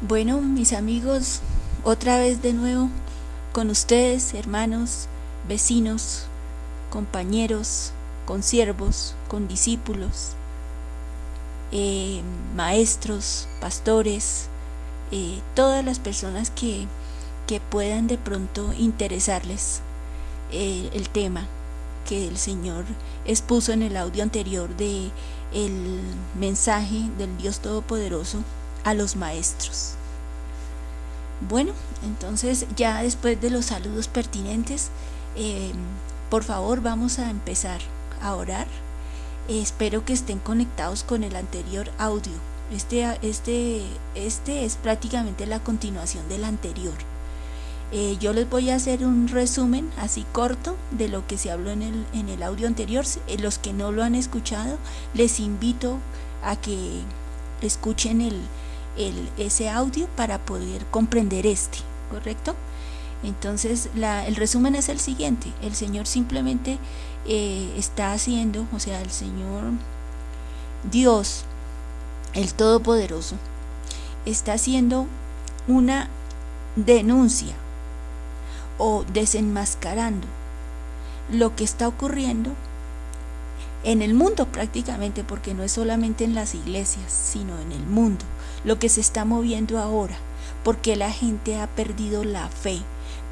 Bueno, mis amigos, otra vez de nuevo con ustedes, hermanos, vecinos, compañeros, consiervos, condiscípulos, eh, maestros, pastores, eh, todas las personas que, que, puedan de pronto interesarles eh, el tema que el Señor expuso en el audio anterior de el mensaje del Dios Todopoderoso a los maestros. Bueno, entonces ya después de los saludos pertinentes, eh, por favor vamos a empezar a orar. Eh, espero que estén conectados con el anterior audio. Este, este, este es prácticamente la continuación del anterior. Eh, yo les voy a hacer un resumen así corto de lo que se habló en el, en el audio anterior. los que no lo han escuchado, les invito a que escuchen el, el, ese audio para poder comprender este, ¿correcto? Entonces el resumen es el siguiente, el Señor simplemente eh, está haciendo, o sea, el Señor Dios, el Todopoderoso, está haciendo una denuncia o desenmascarando lo que está ocurriendo en el mundo prácticamente, porque no es solamente en las iglesias, sino en el mundo, lo que se está moviendo ahora, porque la gente ha perdido la fe,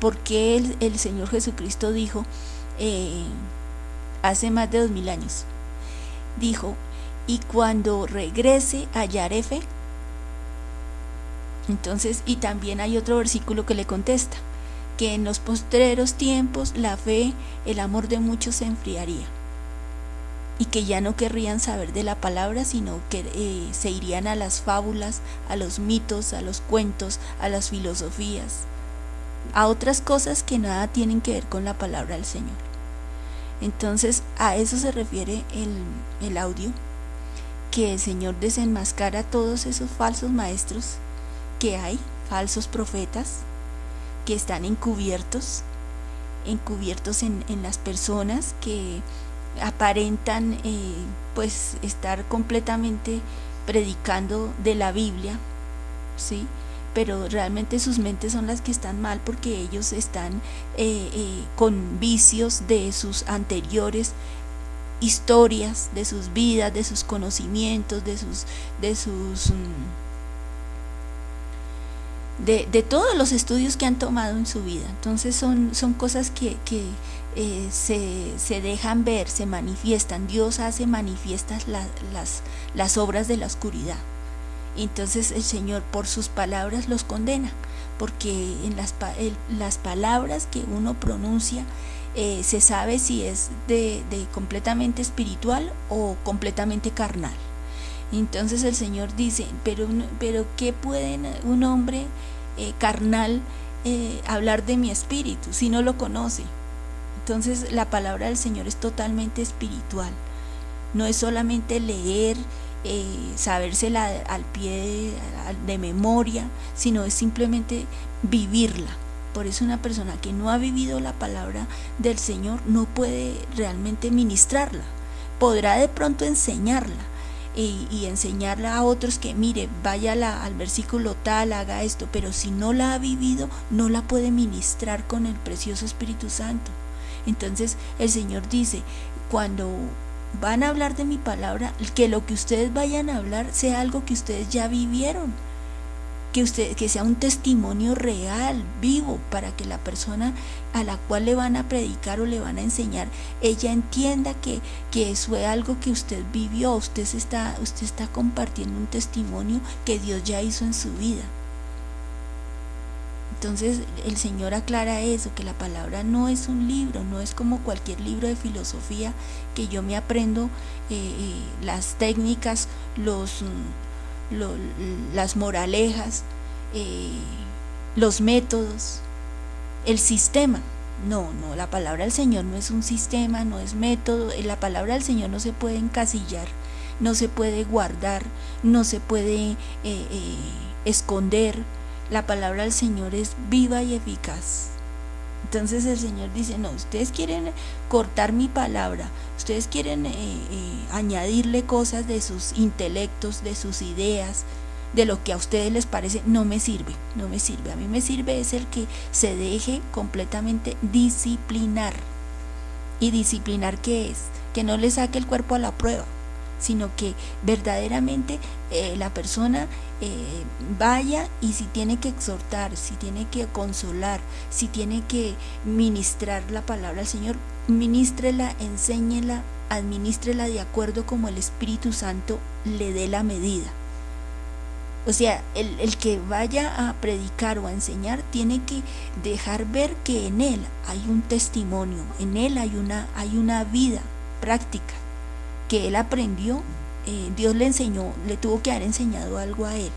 porque el, el Señor Jesucristo dijo eh, hace más de dos mil años, dijo, y cuando regrese hallaré fe. Entonces, y también hay otro versículo que le contesta, que en los postreros tiempos la fe, el amor de muchos se enfriaría y que ya no querrían saber de la palabra, sino que eh, se irían a las fábulas, a los mitos, a los cuentos, a las filosofías, a otras cosas que nada tienen que ver con la palabra del Señor. Entonces a eso se refiere el, el audio, que el Señor desenmascara a todos esos falsos maestros que hay, falsos profetas, que están encubiertos, encubiertos en, en las personas que aparentan eh, pues estar completamente predicando de la Biblia, ¿sí? pero realmente sus mentes son las que están mal porque ellos están eh, eh, con vicios de sus anteriores historias, de sus vidas, de sus conocimientos, de sus, de sus mm, de, de, todos los estudios que han tomado en su vida. Entonces son, son cosas que, que eh, se, se, dejan ver, se manifiestan. Dios hace manifiestas la, las, las obras de la oscuridad. Entonces el Señor por sus palabras los condena, porque en las, el, las palabras que uno pronuncia eh, se sabe si es de, de completamente espiritual o completamente carnal. Entonces el Señor dice, pero, pero ¿qué puede un hombre eh, carnal eh, hablar de mi espíritu si no lo conoce? Entonces la palabra del Señor es totalmente espiritual. No es solamente leer, eh, sabérsela al pie de memoria, sino es simplemente vivirla. Por eso una persona que no ha vivido la palabra del Señor no puede realmente ministrarla. Podrá de pronto enseñarla, y, enseñarla a otros que mire, vaya al versículo tal, haga esto, pero si no la ha vivido, no la puede ministrar con el precioso Espíritu Santo. Entonces el Señor dice, cuando van a hablar de mi palabra, que lo que ustedes vayan a hablar sea algo que ustedes ya vivieron que, usted, que sea un testimonio real, vivo, para que la persona a la cual le van a predicar o le van a enseñar, ella entienda que, que eso es algo que usted vivió, usted, está, usted está compartiendo un testimonio que Dios ya hizo en su vida. Entonces el Señor aclara eso, que la palabra no es un libro, no es como cualquier libro de filosofía que yo me aprendo eh, eh, las técnicas, los las moralejas, eh, los métodos, el sistema. No, no, la palabra del Señor no es un sistema, no es método, eh, la palabra del Señor no se puede encasillar, no se puede guardar, no se puede eh, esconder. La palabra del Señor es viva y eficaz. Entonces el Señor dice, no, ustedes quieren cortar mi palabra, ustedes quieren eh, eh, añadirle cosas de sus intelectos, de sus ideas, de lo que a ustedes les parece, no me sirve, no me sirve. A mí me sirve es el que se deje completamente disciplinar. ¿Y disciplinar qué es? Que no le saque el cuerpo a la prueba, sino que verdaderamente eh, la persona eh, vaya y si tiene que exhortar, si tiene que consolar, si tiene que ministrar la palabra al Señor, ministrela, enséñela, administrela de acuerdo como el Espíritu Santo le dé la medida. O sea, el, el, que vaya a predicar o a enseñar tiene que dejar ver que en él hay un testimonio, en él hay una, hay una vida práctica que él aprendió, eh, Dios le enseñó, le tuvo que haber enseñado algo a él.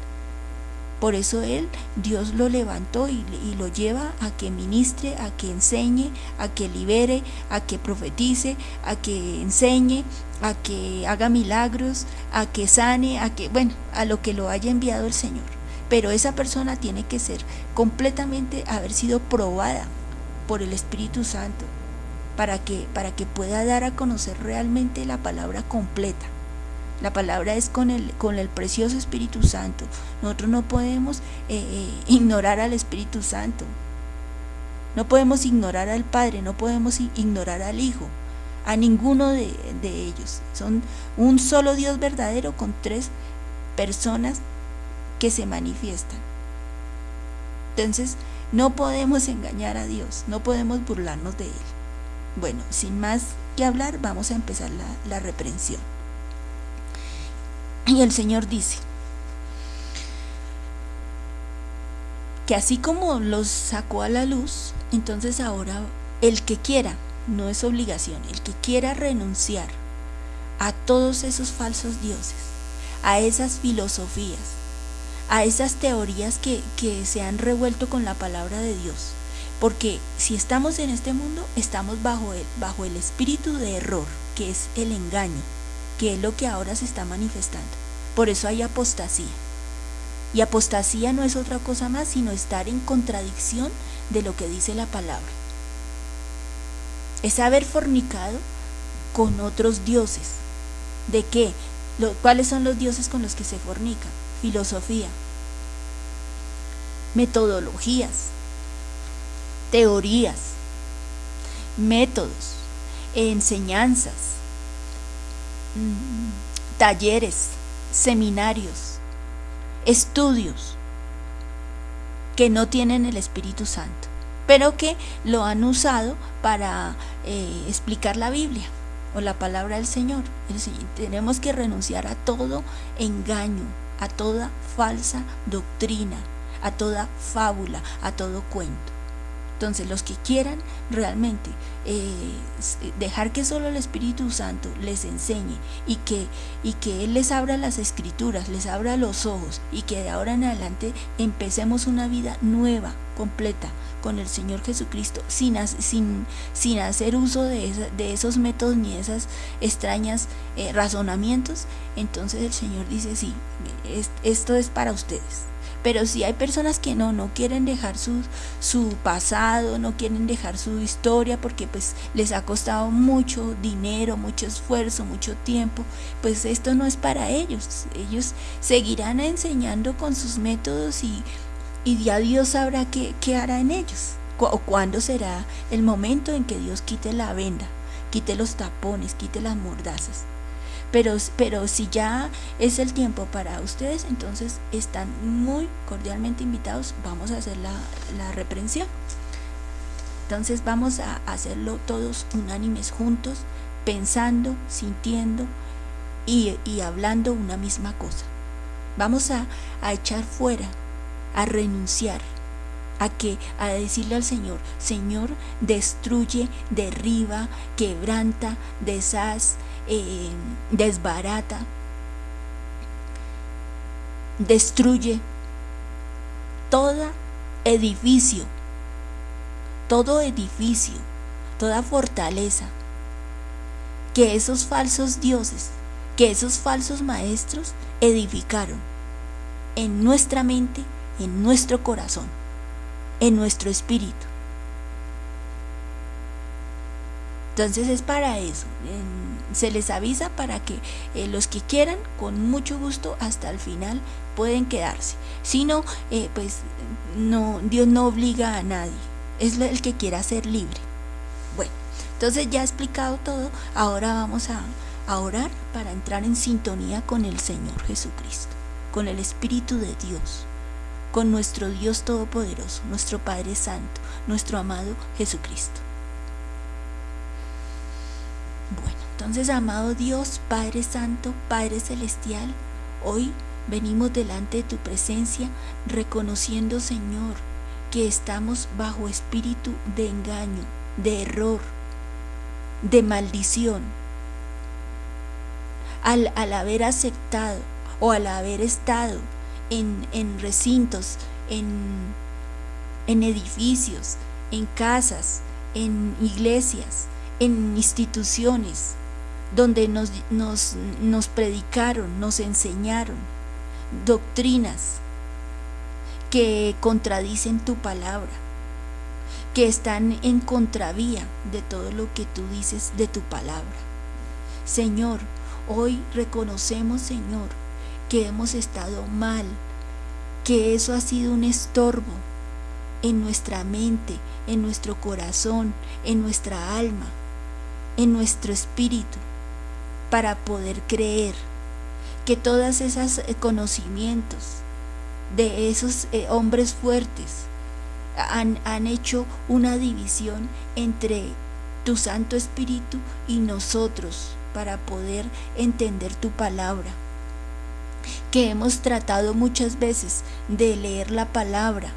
Por eso él, Dios lo levantó y, y, lo lleva a que ministre, a que enseñe, a que libere, a que profetice, a que enseñe, a que haga milagros, a que sane, a que, bueno, a lo que lo haya enviado el Señor. Pero esa persona tiene que ser completamente, haber sido probada por el Espíritu Santo para que, para que pueda dar a conocer realmente la palabra completa. La palabra es con el, con el precioso Espíritu Santo. Nosotros no podemos eh, eh, ignorar al Espíritu Santo. No podemos ignorar al Padre, no podemos ignorar al Hijo, a ninguno de, de ellos. Son un solo Dios verdadero con tres personas que se manifiestan. Entonces, no podemos engañar a Dios, no podemos burlarnos de Él. Bueno, sin más que hablar, vamos a empezar la, reprensión. Y el Señor dice que así como los sacó a la luz, entonces ahora el que quiera, no es obligación, el que quiera renunciar a todos esos falsos dioses, a esas filosofías, a esas teorías que, que se han revuelto con la palabra de Dios, porque si estamos en este mundo, estamos bajo el, bajo el espíritu de error, que es el engaño, que es lo que ahora se está manifestando. Por eso hay apostasía. Y apostasía no es otra cosa más sino estar en contradicción de lo que dice la palabra. Es haber fornicado con otros dioses. ¿De qué? ¿Cuáles son los dioses con los que se fornica? Filosofía, metodologías, teorías, métodos, enseñanzas, mm, talleres, seminarios, estudios que no tienen el Espíritu Santo, pero que lo han usado para eh, explicar la Biblia o la palabra del Señor. Tenemos que renunciar a todo engaño, a toda falsa doctrina, a toda fábula, a todo cuento. Entonces los que quieran realmente eh, dejar que solo el Espíritu Santo les enseñe y que, y que Él les abra las escrituras, les abra los ojos y que de ahora en adelante empecemos una vida nueva, completa, con el Señor Jesucristo, sin, sin, sin hacer uso de, esa, de, esos métodos ni esas extrañas eh, razonamientos, entonces el Señor dice, sí, es, esto es para ustedes. Pero si hay personas que no, no quieren dejar su, su pasado, no quieren dejar su historia porque pues les ha costado mucho dinero, mucho esfuerzo, mucho tiempo, pues esto no es para ellos. Ellos seguirán enseñando con sus métodos y, y ya Dios sabrá qué, qué hará en ellos. O cuándo será el momento en que Dios quite la venda, quite los tapones, quite las mordazas. Pero, pero si ya es el tiempo para ustedes, entonces están muy cordialmente invitados. Vamos a hacer la, la reprensión. Entonces vamos a hacerlo todos unánimes juntos, pensando, sintiendo y, y hablando una misma cosa. Vamos a, a echar fuera, a renunciar a que a decirle al Señor, Señor, destruye, derriba, quebranta, deshaz, eh, desbarata, destruye todo edificio, todo edificio, toda fortaleza que esos falsos dioses, que esos falsos maestros edificaron en nuestra mente, en nuestro corazón, en nuestro espíritu. Entonces es para eso. Se les avisa para que eh, los que quieran, con mucho gusto, hasta el final pueden quedarse. Si no, eh, pues no, Dios no obliga a nadie. Es el que quiera ser libre. Bueno, entonces ya he explicado todo. Ahora vamos a, a orar para entrar en sintonía con el Señor Jesucristo, con el Espíritu de Dios, con nuestro Dios Todopoderoso, nuestro Padre Santo, nuestro amado Jesucristo. Bueno, entonces, amado Dios, Padre Santo, Padre Celestial, hoy venimos delante de tu presencia reconociendo, Señor, que estamos bajo espíritu de engaño, de error, de maldición. Al, al haber aceptado o al haber estado en, en recintos, en, en edificios, en casas, en iglesias, en instituciones donde nos, nos, nos predicaron, nos enseñaron doctrinas que contradicen tu palabra, que están en contravía de todo lo que tú dices de tu palabra. Señor, hoy reconocemos, Señor, que hemos estado mal, que eso ha sido un estorbo en nuestra mente, en nuestro corazón, en nuestra alma en nuestro espíritu para poder creer que todos esos eh, conocimientos de esos eh, hombres fuertes han, han hecho una división entre tu Santo Espíritu y nosotros para poder entender tu palabra. Que hemos tratado muchas veces de leer la palabra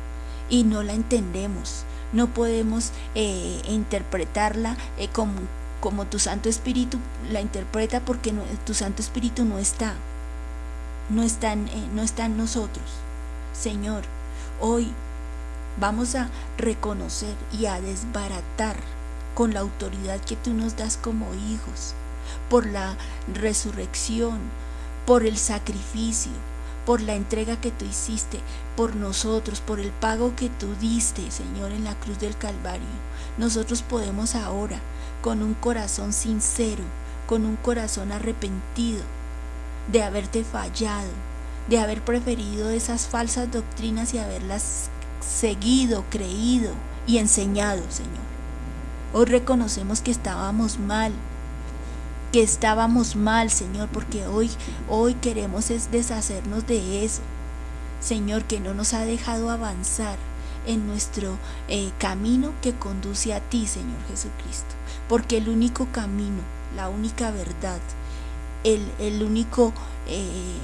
y no la entendemos. No podemos eh, interpretarla como, como tu Santo Espíritu la interpreta porque tu Santo Espíritu no está, no eh, no está en nosotros. Señor, hoy vamos a reconocer y a desbaratar con la autoridad que tú nos das como hijos, por la resurrección, por el sacrificio, por la entrega que tú hiciste por nosotros, por el pago que tú diste, Señor, en la cruz del Calvario. Nosotros podemos ahora con un corazón sincero, con un corazón arrepentido de haberte fallado, de haber preferido esas falsas doctrinas y haberlas seguido, creído y enseñado, Señor. Hoy reconocemos que estábamos mal, que estábamos mal, Señor, porque hoy, hoy queremos es deshacernos de eso. Señor, que no nos ha dejado avanzar en nuestro eh, camino que conduce a ti, Señor Jesucristo porque el único camino, la única verdad, el, único eh,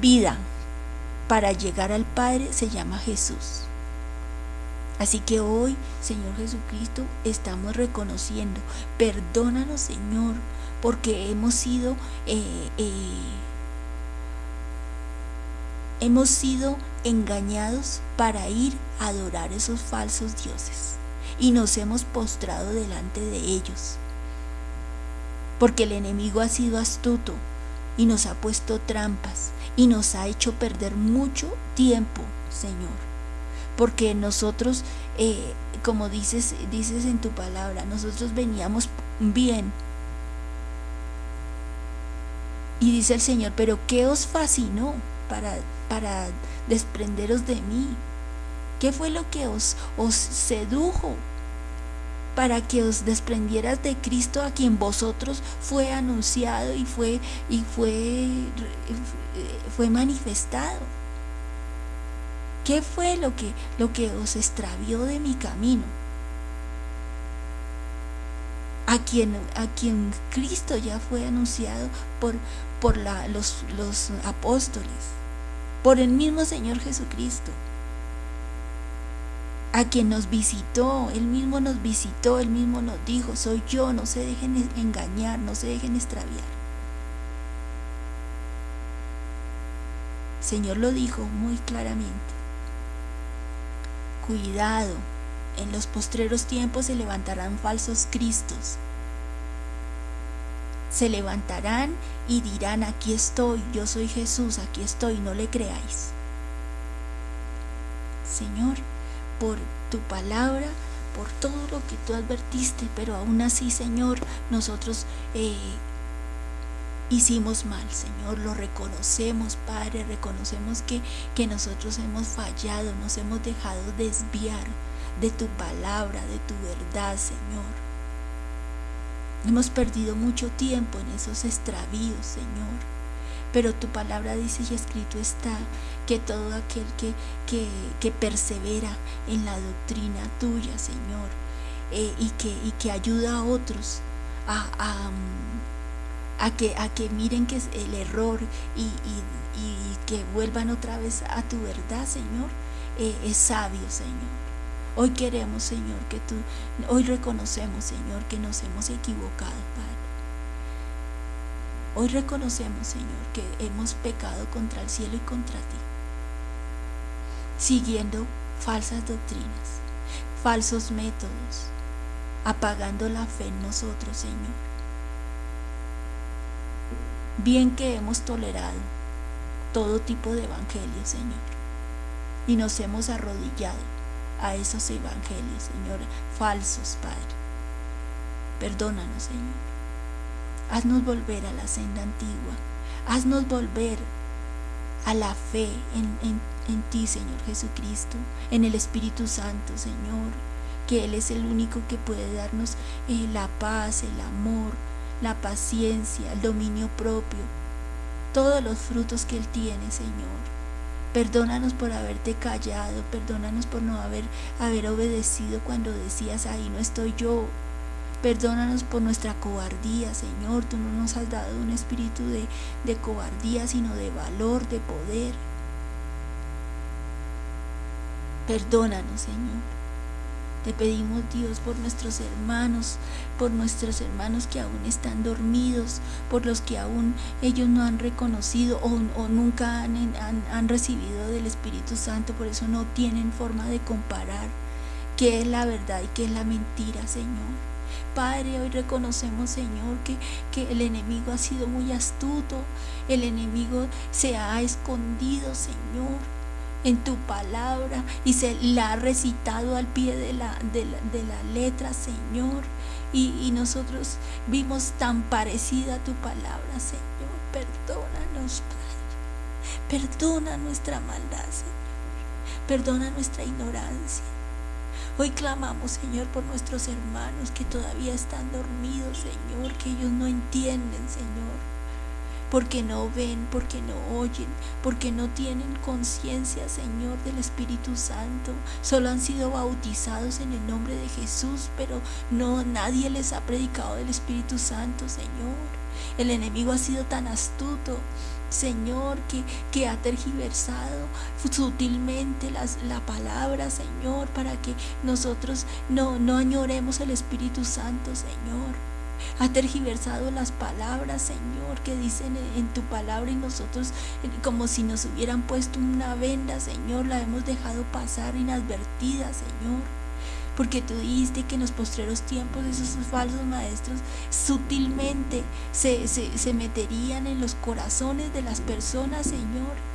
vida para llegar al Padre se llama Jesús. Así que hoy, Señor Jesucristo, estamos reconociendo, perdónanos Señor, porque hemos sido, eh, eh, hemos sido engañados para ir a adorar esos falsos dioses y nos hemos postrado delante de ellos. Porque el enemigo ha sido astuto y nos ha puesto trampas y nos ha hecho perder mucho tiempo, Señor. Porque nosotros, eh, como dices, dices en tu palabra, nosotros veníamos bien. Y dice el Señor, pero ¿qué os fascinó para, para desprenderos de mí? ¿Qué fue lo que os, os sedujo para que os desprendieras de Cristo a quien vosotros fue anunciado y fue y fue fue manifestado? ¿Qué fue lo que lo que os extravió de mi camino? A quien, a quien Cristo ya fue anunciado por, por la, los, los apóstoles, por el mismo Señor Jesucristo a quien nos visitó, Él mismo nos visitó, Él mismo nos dijo, soy yo, no se dejen engañar, no se dejen extraviar. Señor lo dijo muy claramente. Cuidado, en los postreros tiempos se levantarán falsos cristos. Se levantarán y dirán, aquí estoy, yo soy Jesús, aquí estoy, no le creáis. Señor, por tu palabra, por todo lo que tú advertiste, pero aún así, Señor, nosotros eh, hicimos mal, Señor, lo reconocemos, Padre, reconocemos que, que nosotros hemos fallado, nos hemos dejado desviar de tu palabra, de tu verdad, Señor. Hemos perdido mucho tiempo en esos extravíos, Señor. Pero tu palabra dice y escrito está que todo aquel que, que, persevera en la doctrina tuya, Señor, eh, y, que, y que ayuda a otros a, a, que, a que miren que es el error y, que vuelvan otra vez a tu verdad, Señor, eh, es sabio, Señor. Hoy queremos, Señor, que tú, hoy reconocemos, Señor, que nos hemos equivocado. Hoy reconocemos, Señor, que hemos pecado contra el cielo y contra ti, siguiendo falsas doctrinas, falsos métodos, apagando la fe en nosotros, Señor. Bien que hemos tolerado todo tipo de evangelio, Señor, y nos hemos arrodillado a esos evangelios, Señor, falsos, Padre. Perdónanos, Señor. Haznos volver a la senda antigua. Haznos volver a la fe en, ti, Señor Jesucristo, en el Espíritu Santo, Señor, que Él es el único que puede darnos eh, la paz, el amor, la paciencia, el dominio propio, todos los frutos que Él tiene, Señor. Perdónanos por haberte callado, perdónanos por no haber, haber obedecido cuando decías, ahí no estoy yo. Perdónanos por nuestra cobardía, Señor. Tú no nos has dado un espíritu de, de cobardía, sino de valor, de poder. Perdónanos, Señor. Te pedimos Dios por nuestros hermanos, por nuestros hermanos que aún están dormidos, por los que aún ellos no han reconocido o, nunca han, han, recibido del Espíritu Santo, por eso no tienen forma de comparar qué es la verdad y qué es la mentira, Señor. Padre, hoy reconocemos, Señor, que, que, el enemigo ha sido muy astuto, el enemigo se ha escondido, Señor en tu palabra y se la ha recitado al pie de la, de la, letra, Señor. Y, nosotros vimos tan parecida a tu palabra, Señor. Perdónanos, Padre. Perdona nuestra maldad, Señor. Perdona nuestra ignorancia. Hoy clamamos, Señor, por nuestros hermanos que todavía están dormidos, Señor, que ellos no entienden, Señor porque no ven, porque no oyen, porque no tienen conciencia, Señor, del Espíritu Santo. Solo han sido bautizados en el nombre de Jesús, pero no nadie les ha predicado del Espíritu Santo, Señor. El enemigo ha sido tan astuto, Señor, que, que ha tergiversado sutilmente las, la palabra, Señor, para que nosotros no, no añoremos el Espíritu Santo, Señor. Ha tergiversado las palabras, Señor, que dicen en tu palabra y nosotros como si nos hubieran puesto una venda, Señor, la hemos dejado pasar inadvertida, Señor. Porque tú dijiste que en los postreros tiempos esos falsos maestros sutilmente se, se meterían en los corazones de las personas, Señor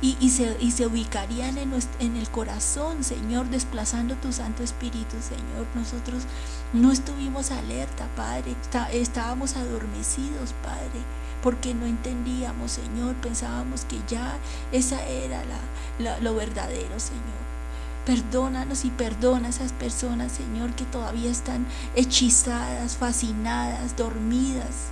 y, se, ubicarían en, en el corazón, Señor, desplazando tu Santo Espíritu, Señor. Nosotros no estuvimos alerta, Padre, estábamos adormecidos, Padre, porque no entendíamos, Señor, pensábamos que ya esa era la, lo verdadero, Señor. Perdónanos y perdona a esas personas, Señor, que todavía están hechizadas, fascinadas, dormidas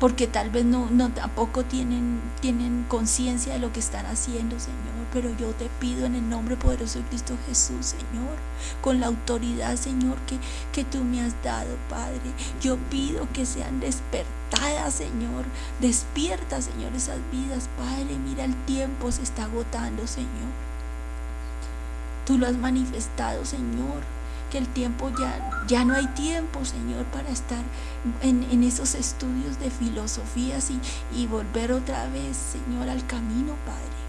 porque tal vez no, no tampoco tienen, tienen conciencia de lo que están haciendo, Señor. Pero yo te pido en el nombre poderoso de Cristo Jesús, Señor, con la autoridad, Señor, que, que tú me has dado, Padre. Yo pido que sean despertadas, Señor. Despierta, Señor, esas vidas, Padre. Mira, el tiempo se está agotando, Señor. Tú lo has manifestado, Señor el tiempo ya, ya no hay tiempo, Señor, para estar en, esos estudios de filosofías y, y volver otra vez, Señor, al camino, Padre.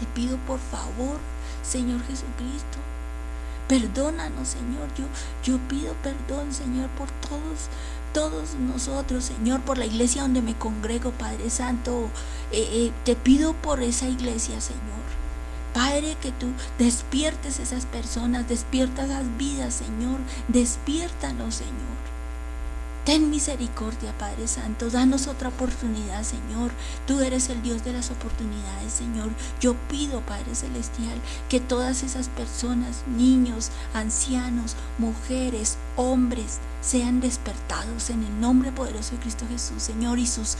Te pido por favor, Señor Jesucristo, Perdónanos, Señor. Yo, yo pido perdón, Señor, por todos, todos nosotros, Señor, por la iglesia donde me congrego, Padre Santo. Eh, eh, te pido por esa iglesia, Señor. Padre, que tú despiertes esas personas, despierta esas vidas, Señor, despiértanos, Señor. Ten misericordia, Padre Santo. Danos otra oportunidad, Señor. Tú eres el Dios de las oportunidades, Señor. Yo pido, Padre Celestial, que todas esas personas, niños, ancianos, mujeres, hombres, sean despertados en el nombre poderoso de Cristo Jesús, Señor, y sus,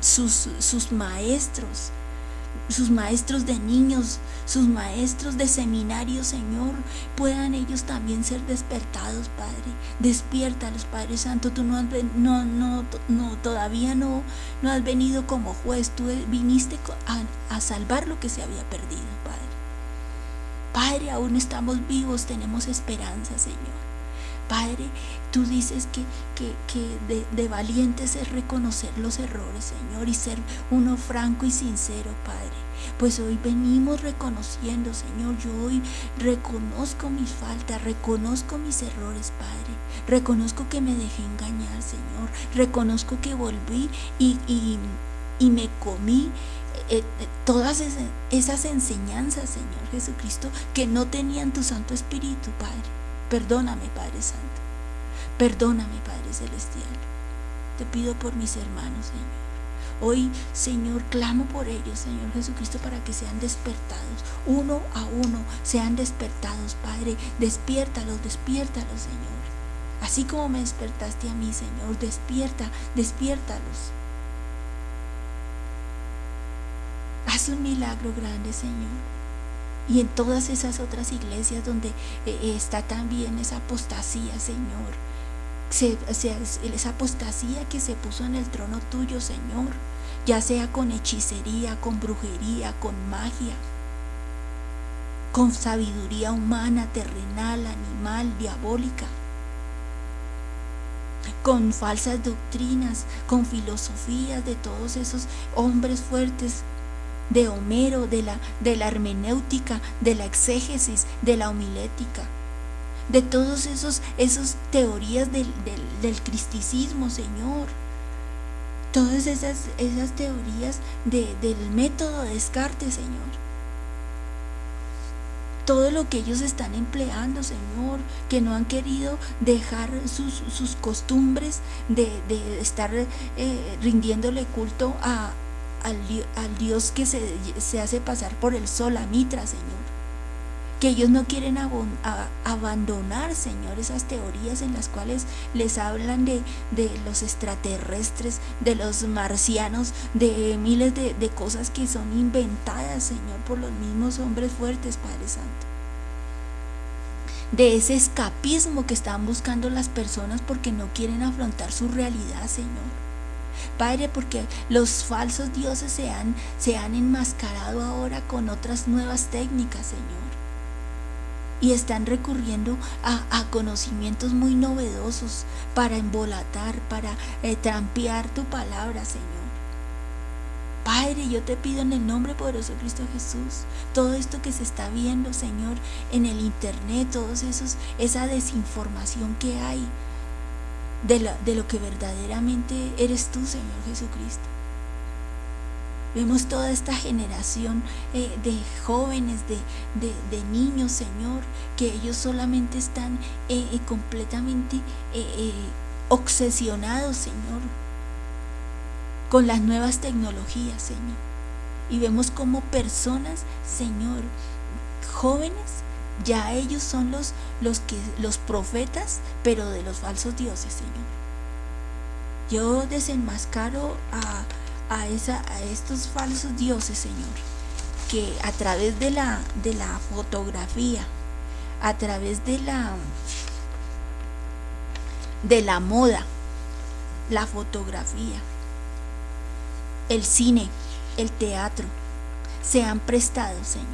sus, sus maestros sus maestros de niños, sus maestros de seminario, Señor, puedan ellos también ser despertados, Padre. Despiértalos, Padre Santo. Tú no, has, no, no, no, todavía no, no has venido como juez. Tú viniste a, a salvar lo que se había perdido, Padre. Padre, aún estamos vivos, tenemos esperanza, Señor. Padre, tú dices que, de, de, valientes es reconocer los errores, Señor, y ser uno franco y sincero, Padre. Pues hoy venimos reconociendo, Señor, yo hoy reconozco mis faltas, reconozco mis errores, Padre. Reconozco que me dejé engañar, Señor. Reconozco que volví y, y, me comí eh, eh, todas esas enseñanzas, Señor Jesucristo, que no tenían tu Santo Espíritu, Padre. Perdóname, Padre Santo. Perdóname, Padre Celestial. Te pido por mis hermanos, Señor. Hoy, Señor, clamo por ellos, Señor Jesucristo, para que sean despertados, uno a uno, sean despertados, Padre. Despiértalos, despiértalos, Señor. Así como me despertaste a mí, Señor, despierta, despiértalos. Haz un milagro grande, Señor y en todas esas otras iglesias donde eh, eh, está también esa apostasía, Señor. Esa apostasía que se puso en el trono tuyo, Señor, ya sea con hechicería, con brujería, con magia, con sabiduría humana, terrenal, animal, diabólica, con falsas doctrinas, con filosofías de todos esos hombres fuertes de Homero, de la, de la hermenéutica, de la exégesis, de la homilética, de todos esos, esas teorías del, del, cristicismo, Señor. Todas esas, esas teorías del método de Descartes, Señor todo lo que ellos están empleando, Señor, que no han querido dejar sus, costumbres de, estar eh, rindiéndole culto a, al, Dios que se, hace pasar por el sol, a Mitra, Señor. Que ellos no quieren abandonar, Señor, esas teorías en las cuales les hablan de, los extraterrestres, de los marcianos, de miles de, de cosas que son inventadas, Señor, por los mismos hombres fuertes, Padre Santo de ese escapismo que están buscando las personas porque no quieren afrontar su realidad, Señor. Padre, porque los falsos dioses se han, se han enmascarado ahora con otras nuevas técnicas, Señor. Y están recurriendo a, conocimientos muy novedosos para embolatar, para eh, trampear tu palabra, Señor. Padre, yo te pido en el nombre poderoso de Cristo Jesús, todo esto que se está viendo, Señor, en el internet, todos esos, esa desinformación que hay, de, lo que verdaderamente eres tú, Señor Jesucristo. Vemos toda esta generación eh, de jóvenes, de, niños, Señor, que ellos solamente están eh, eh, completamente obsesionados, Señor, con las nuevas tecnologías, Señor. Y vemos como personas, Señor, jóvenes, ya ellos son los, los, que, los profetas, pero de los falsos dioses, Señor. Yo desenmascaro a, a, esa, a estos falsos dioses, Señor, que a través de la, de la fotografía, a través de la, de la moda, la fotografía, el cine, el teatro, se han prestado, Señor,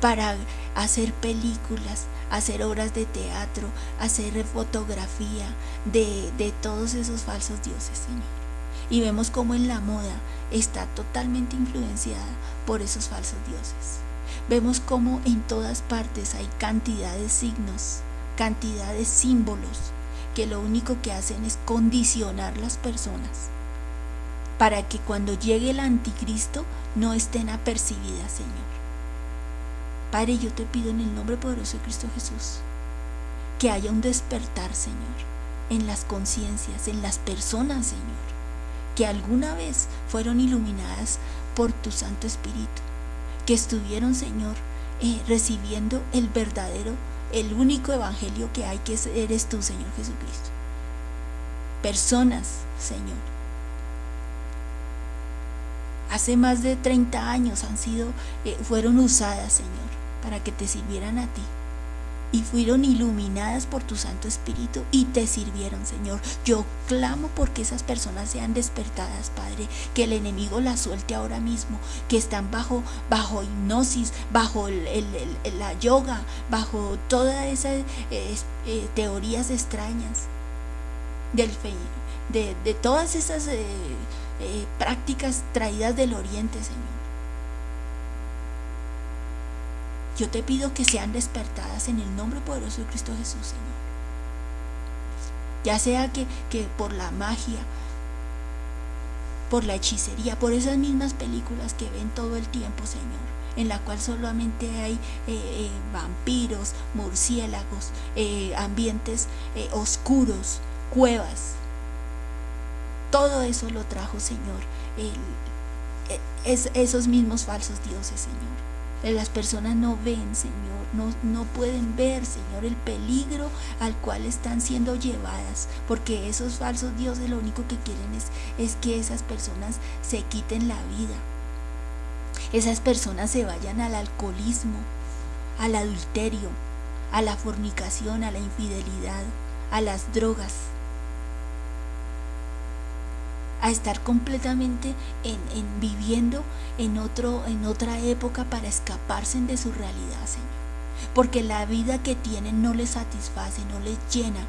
para hacer películas, hacer obras de teatro, hacer fotografía de, de todos esos falsos dioses, Señor. Y vemos cómo en la moda está totalmente influenciada por esos falsos dioses. Vemos cómo en todas partes hay cantidad de signos, cantidad de símbolos que lo único que hacen es condicionar las personas para que cuando llegue el anticristo no estén apercibidas, Señor Padre, yo te pido en el nombre poderoso de Cristo Jesús que haya un despertar, Señor, en las conciencias, en las personas, Señor, que alguna vez fueron iluminadas por tu Santo Espíritu, que estuvieron, Señor, eh, recibiendo el verdadero, el único evangelio que hay, que eres tú, Señor Jesucristo. Personas, Señor. Hace más de 30 años han sido, eh, fueron usadas, Señor, para que te sirvieran a ti y fueron iluminadas por tu Santo Espíritu y te sirvieron, Señor. Yo clamo porque esas personas sean despertadas, Padre, que el enemigo las suelte ahora mismo, que están bajo, bajo hipnosis, bajo la yoga, bajo todas esas eh, eh, teorías extrañas del de, de todas esas eh, prácticas traídas del oriente, Señor. Yo te pido que sean despertadas en el nombre poderoso de Cristo Jesús, Señor. Ya sea que, que por la magia, por la hechicería, por esas mismas películas que ven todo el tiempo, Señor, en la cual solamente hay eh, eh, vampiros, murciélagos, eh, ambientes oscuros, cuevas. Todo eso lo trajo, Señor, es, esos mismos falsos dioses, Señor. Las personas no ven, Señor, no, no pueden ver, Señor, el peligro al cual están siendo llevadas, porque esos falsos dioses lo único que quieren es, es que esas personas se quiten la vida. Esas personas se vayan al alcoholismo, al adulterio, a la fornicación, a la infidelidad, a las drogas a estar completamente en, viviendo en, otro, en otra época para escaparse de su realidad, Señor. Porque la vida que tienen no les satisface, no les llena.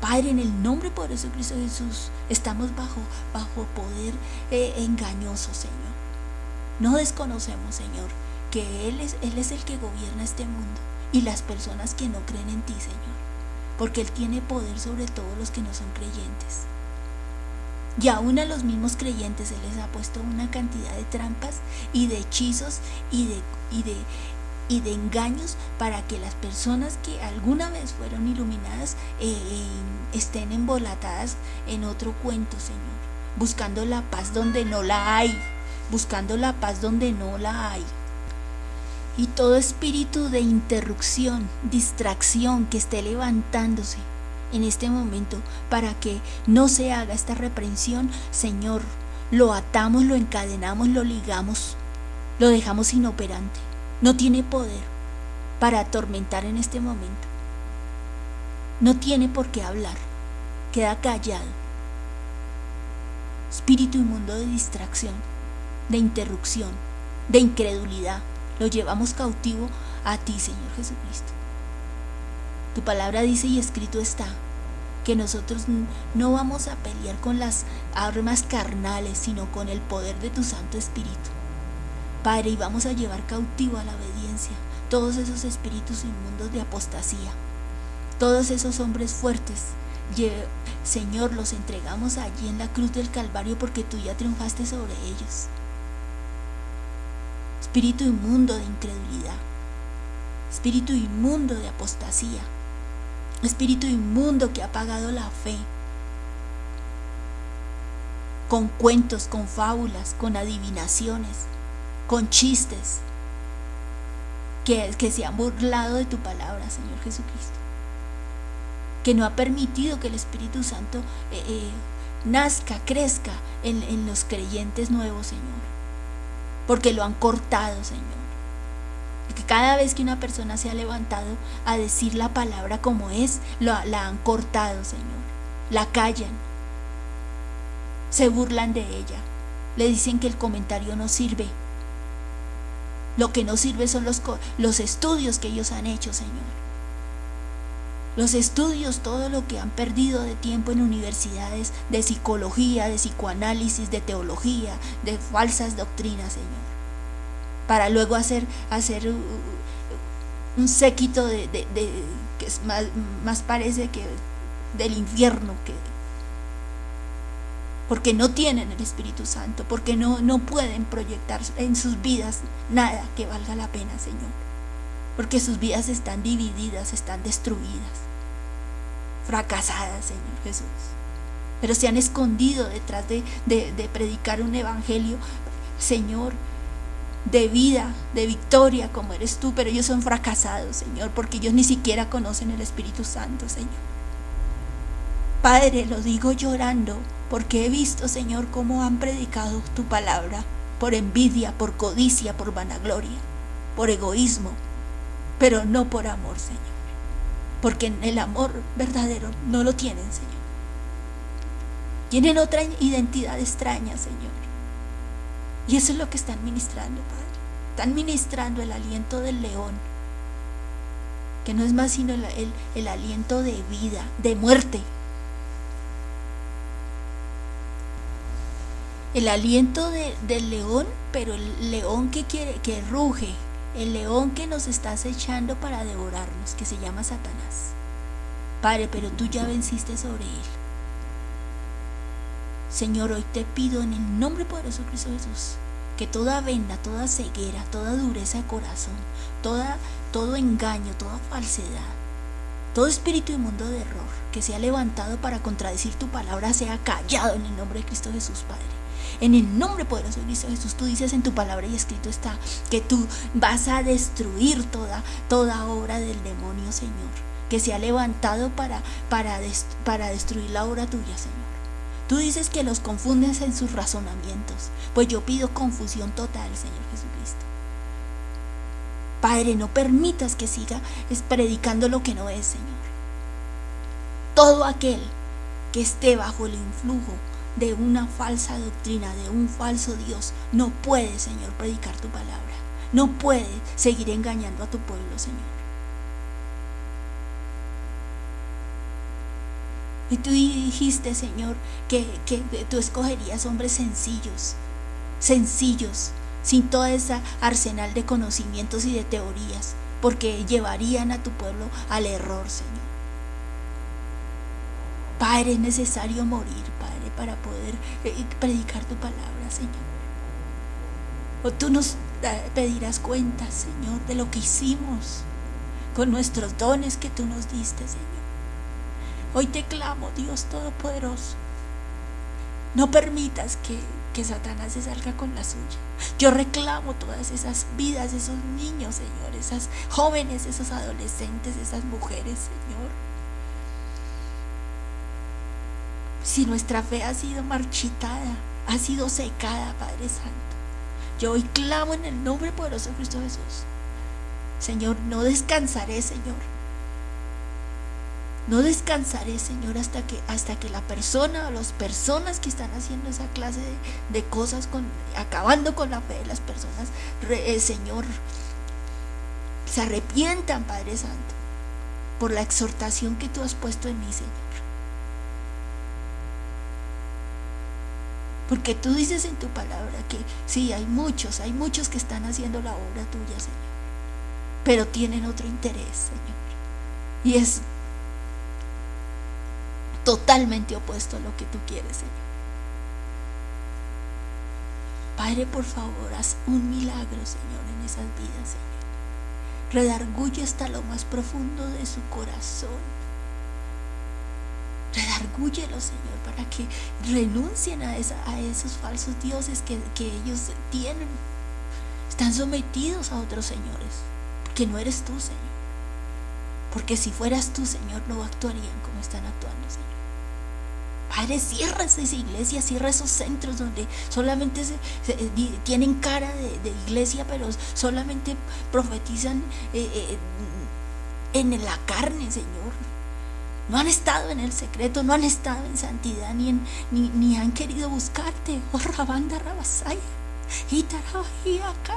Padre, en el nombre poderoso de Cristo Jesús, estamos bajo, bajo poder eh, engañoso, Señor. No desconocemos, Señor, que Él es, Él es el que gobierna este mundo y las personas que no creen en ti, Señor. Porque Él tiene poder sobre todos los que no son creyentes. Y aún a los mismos creyentes se les ha puesto una cantidad de trampas y de hechizos y de, y de, y de engaños para que las personas que alguna vez fueron iluminadas eh, estén embolatadas en otro cuento, Señor. Buscando la paz donde no la hay. Buscando la paz donde no la hay. Y todo espíritu de interrupción, distracción que esté levantándose en este momento para que no se haga esta reprensión, Señor, lo atamos, lo encadenamos, lo ligamos, lo dejamos inoperante. No tiene poder para atormentar en este momento. No tiene por qué hablar. Queda callado. Espíritu inmundo de distracción, de interrupción, de incredulidad, lo llevamos cautivo a ti, Señor Jesucristo. Tu palabra dice y escrito está que nosotros no vamos a pelear con las armas carnales, sino con el poder de tu Santo Espíritu. Padre, y vamos a llevar cautivo a la obediencia todos esos espíritus inmundos de apostasía, todos esos hombres fuertes. Señor, los entregamos allí en la cruz del Calvario porque tú ya triunfaste sobre ellos. Espíritu inmundo de incredulidad, espíritu inmundo de apostasía espíritu inmundo que ha pagado la fe, con cuentos, con fábulas, con adivinaciones, con chistes, que, que se han burlado de tu palabra, Señor Jesucristo, que no ha permitido que el Espíritu Santo eh, eh, nazca, crezca en los creyentes nuevos, Señor, porque lo han cortado, Señor que cada vez que una persona se ha levantado a decir la palabra como es, la, la han cortado, Señor. La callan. Se burlan de ella. Le dicen que el comentario no sirve. Lo que no sirve son los, los estudios que ellos han hecho, Señor. Los estudios, todo lo que han perdido de tiempo en universidades de psicología, de psicoanálisis, de teología, de falsas doctrinas, Señor para luego hacer, hacer un séquito que es más, más, parece que del infierno que porque no tienen el Espíritu Santo, porque no, no pueden proyectar en sus vidas nada que valga la pena, Señor. porque sus vidas están divididas, están destruidas, fracasadas, Señor Jesús. Pero se han escondido detrás de, de predicar un evangelio, Señor, de vida, de victoria, como eres tú, pero ellos son fracasados, Señor, porque ellos ni siquiera conocen el Espíritu Santo, Señor. Padre, lo digo llorando, porque he visto, Señor, cómo han predicado tu palabra, por envidia, por codicia, por vanagloria, por egoísmo, pero no por amor, Señor. Porque el amor verdadero no lo tienen, Señor. Tienen otra identidad extraña, Señor. Y eso es lo que están ministrando, Padre. Están ministrando el aliento del león, que no es más sino el, aliento de vida, de muerte. El aliento del león, pero el león que quiere, que ruge, el león que nos está acechando para devorarnos, que se llama Satanás. Padre, pero tú ya venciste sobre él. Señor, hoy te pido en el nombre poderoso de Cristo Jesús que toda venda, toda ceguera, toda dureza de corazón, toda, todo engaño, toda falsedad, todo espíritu inmundo de error que se ha levantado para contradecir tu palabra sea callado en el nombre de Cristo Jesús, Padre. En el nombre poderoso de Cristo Jesús, tú dices en tu palabra y escrito está que tú vas a destruir toda, toda obra del demonio, Señor, que se ha levantado para, para, para destruir la obra tuya, Señor. Tú dices que los confundes en sus razonamientos, pues yo pido confusión total, Señor Jesucristo. Padre, no permitas que siga predicando lo que no es, Señor. Todo aquel que esté bajo el influjo de una falsa doctrina, de un falso Dios, no puede, Señor, predicar tu palabra. No puede seguir engañando a tu pueblo, Señor. Y tú dijiste, Señor, que, tú escogerías hombres sencillos, sencillos, sin toda esa arsenal de conocimientos y de teorías, porque llevarían a tu pueblo al error, Señor. Padre, es necesario morir, Padre, para poder eh, predicar tu palabra, Señor. O tú nos eh, pedirás cuenta, Señor, de lo que hicimos con nuestros dones que tú nos diste, Señor. Hoy te clamo, Dios Todopoderoso. No permitas que, que Satanás se salga con la suya. Yo reclamo todas esas vidas, esos niños, Señor, esas jóvenes, esos adolescentes, esas mujeres, Señor. Si nuestra fe ha sido marchitada, ha sido secada, Padre Santo, yo hoy clamo en el nombre poderoso de Cristo Jesús. Señor, no descansaré, Señor, no descansaré, Señor, hasta que, hasta que la persona o las personas que están haciendo esa clase de, cosas, con, acabando con la fe de las personas, eh, Señor, se arrepientan, Padre Santo, por la exhortación que tú has puesto en mí, Señor. Porque tú dices en tu palabra que sí, hay muchos, hay muchos que están haciendo la obra tuya, Señor. Pero tienen otro interés, Señor. Y es totalmente opuesto a lo que tú quieres, Señor. Padre, por favor, haz un milagro, Señor, en esas vidas, Señor. Redarguye hasta lo más profundo de su corazón. Redargúyelo, Señor, para que renuncien a, esos falsos dioses que, que ellos tienen. Están sometidos a otros señores, porque no eres tú, Señor. Porque si fueras tú, Señor, no actuarían como están actuando, Señor. Padre, cierra esas iglesias, cierra esos centros donde solamente eh, tienen cara de, iglesia, pero solamente profetizan eh, eh, en la carne, Señor. No han estado en el secreto, no han estado en santidad, ni, han querido buscarte. Oh, Rabanda Rabasaya, acá.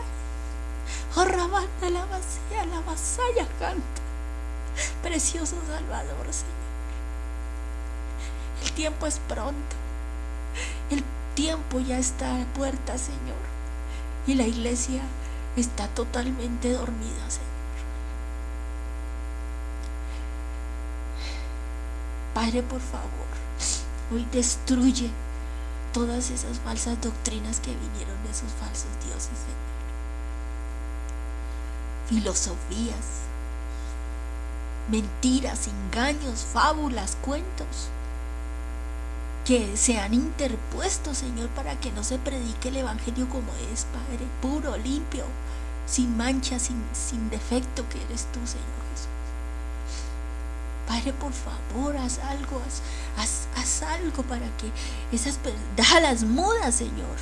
Oh, Rabanda la vacía, la vasalla canta. Precioso Salvador, Señor. El tiempo es pronto. El tiempo ya está a puerta, Señor. Y la iglesia está totalmente dormida, Señor. Padre, por favor, hoy destruye todas esas falsas doctrinas que vinieron de esos falsos dioses, Señor. filosofías, mentiras, engaños, fábulas, cuentos que se han interpuesto, Señor, para que no se predique el Evangelio como es, Padre, puro, limpio, sin mancha, sin, sin defecto que eres tú, Señor Jesús. Padre, por favor, haz algo, haz, haz, algo para que esas las mudas, Señor.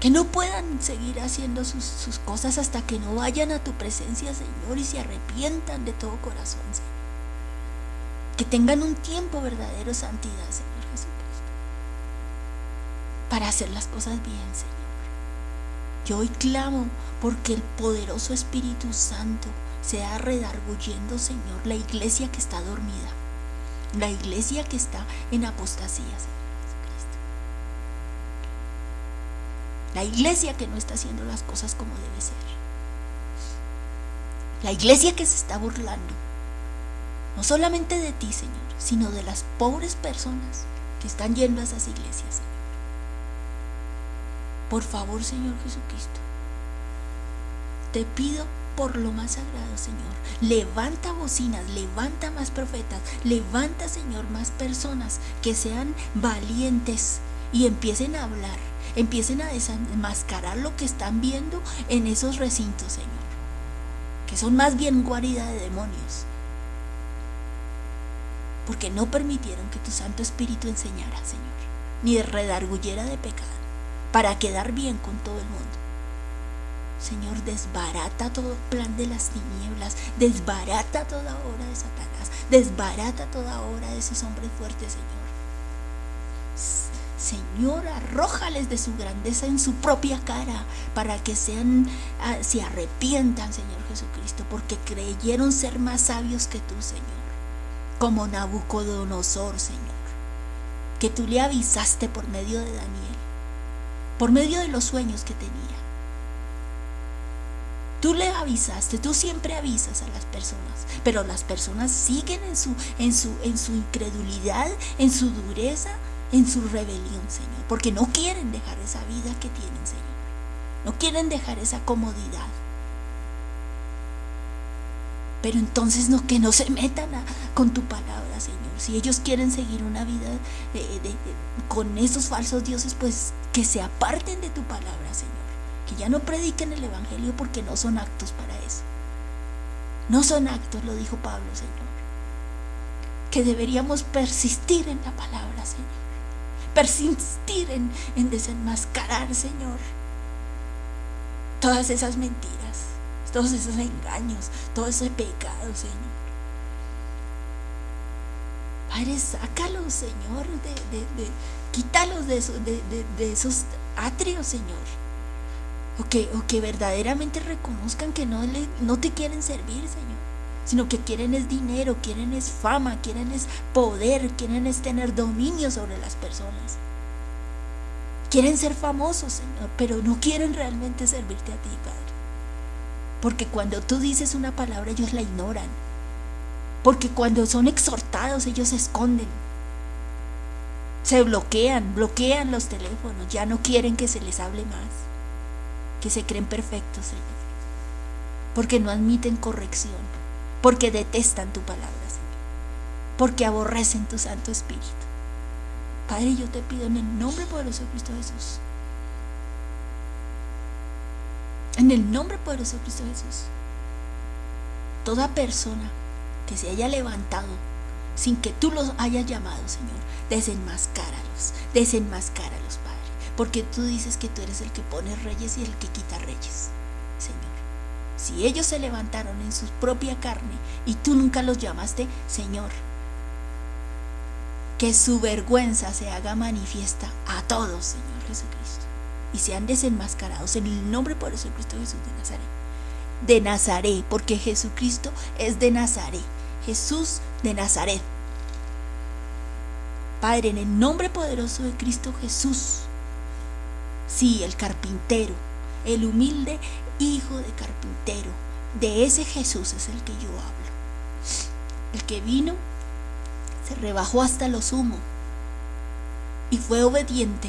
Que no puedan seguir haciendo sus, sus cosas hasta que no vayan a tu presencia, Señor, y se arrepientan de todo corazón, Señor que tengan un tiempo verdadero santidad, Señor Jesucristo, para hacer las cosas bien, Señor. Yo hoy clamo porque el poderoso Espíritu Santo sea redarguyendo, Señor, la iglesia que está dormida, la iglesia que está en apostasía, Señor Jesucristo. La iglesia que no está haciendo las cosas como debe ser. La iglesia que se está burlando no solamente de ti, Señor, sino de las pobres personas que están yendo a esas iglesias, Señor. Por favor, Señor Jesucristo, te pido por lo más sagrado, Señor. Levanta bocinas, levanta más profetas, levanta, Señor, más personas que sean valientes y empiecen a hablar, empiecen a desenmascarar lo que están viendo en esos recintos, Señor, que son más bien guarida de demonios porque no permitieron que tu Santo Espíritu enseñara, Señor, ni redarguyera de pecado, para quedar bien con todo el mundo. Señor, desbarata todo plan de las tinieblas, desbarata toda obra de Satanás, desbarata toda obra de esos hombres fuertes, Señor. Señor, arrójales de su grandeza en su propia cara para que sean, ah, se arrepientan, Señor Jesucristo, porque creyeron ser más sabios que tú, Señor como Nabucodonosor, Señor, que tú le avisaste por medio de Daniel, por medio de los sueños que tenía. Tú le avisaste, tú siempre avisas a las personas, pero las personas siguen en su, en su, en su incredulidad, en su dureza, en su rebelión, Señor, porque no quieren dejar esa vida que tienen, Señor. No quieren dejar esa comodidad. Pero entonces no, que no se metan con tu palabra, Señor. Si ellos quieren seguir una vida con esos falsos dioses, pues que se aparten de tu palabra, Señor. Que ya no prediquen el Evangelio porque no son actos para eso. No son actos, lo dijo Pablo, Señor. Que deberíamos persistir en la palabra, Señor. Persistir en, en desenmascarar, Señor, todas esas mentiras todos esos engaños, todo ese pecado, Señor. Padre, sácalos, Señor, de, de, quítalos de, de, esos atrios, Señor. O que, o que verdaderamente reconozcan que no, le, no te quieren servir, Señor. Sino que quieren es dinero, quieren es fama, quieren es poder, quieren es tener dominio sobre las personas. Quieren ser famosos, Señor, pero no quieren realmente servirte a ti, Padre. Porque cuando tú dices una palabra ellos la ignoran. Porque cuando son exhortados ellos se esconden. Se bloquean, bloquean los teléfonos, ya no quieren que se les hable más. Que se creen perfectos, Señor. Porque no admiten corrección. Porque detestan tu palabra, Señor. Porque aborrecen tu Santo Espíritu. Padre, yo te pido en el nombre poderoso de Cristo Jesús En el nombre poderoso de Cristo Jesús. Toda persona que se haya levantado sin que tú los hayas llamado, Señor, desenmascáralos, desenmascáralos, Padre. Porque tú dices que tú eres el que pone reyes y el que quita reyes, Señor. Si ellos se levantaron en su propia carne y tú nunca los llamaste, Señor, que su vergüenza se haga manifiesta a todos, Señor Jesucristo y sean desenmascarados en el nombre por eso Cristo Jesús de Nazaret. De Nazaret, porque Jesucristo es de Nazaret. Jesús de Nazaret. Padre, en el nombre poderoso de Cristo Jesús. Sí, el carpintero, el humilde hijo de carpintero. De ese Jesús es el que yo hablo. El que vino, se rebajó hasta lo sumo y fue obediente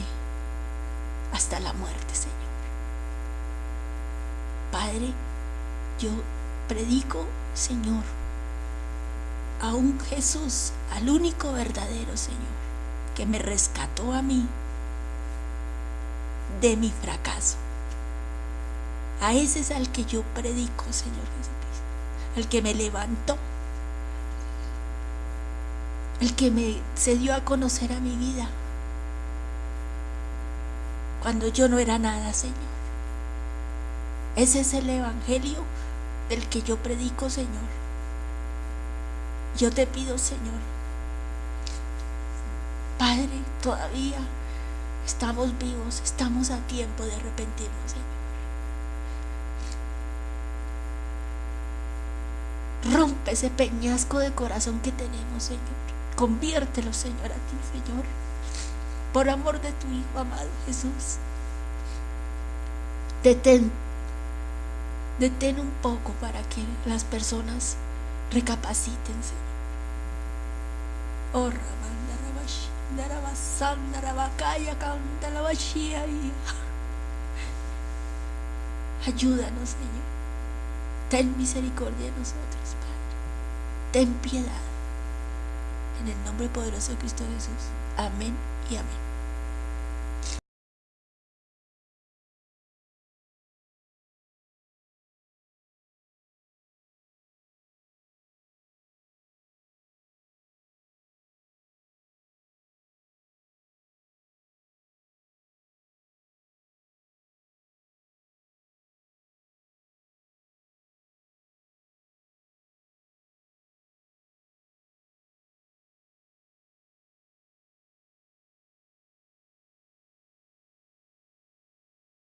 hasta la muerte, Señor. Padre, yo predico, Señor, a un Jesús, al único verdadero Señor, que me rescató a mí de mi fracaso. A ese es al que yo predico, Señor Jesucristo, al que me levantó, el que me se dio a conocer a mi vida cuando yo no era nada, Señor. Ese es el Evangelio del que yo predico, Señor. Yo te pido, Señor, Padre, todavía estamos vivos, estamos a tiempo de arrepentirnos, Señor. Rompe ese peñasco de corazón que tenemos, Señor. Conviértelo, Señor, a ti, Señor. Por amor de tu Hijo amado Jesús. Detén. Detén un poco para que las personas recapaciten, Señor. Oh, Ayúdanos, Señor. Ten misericordia de nosotros, Padre. Ten piedad. En el nombre poderoso de Cristo Jesús. Amén y.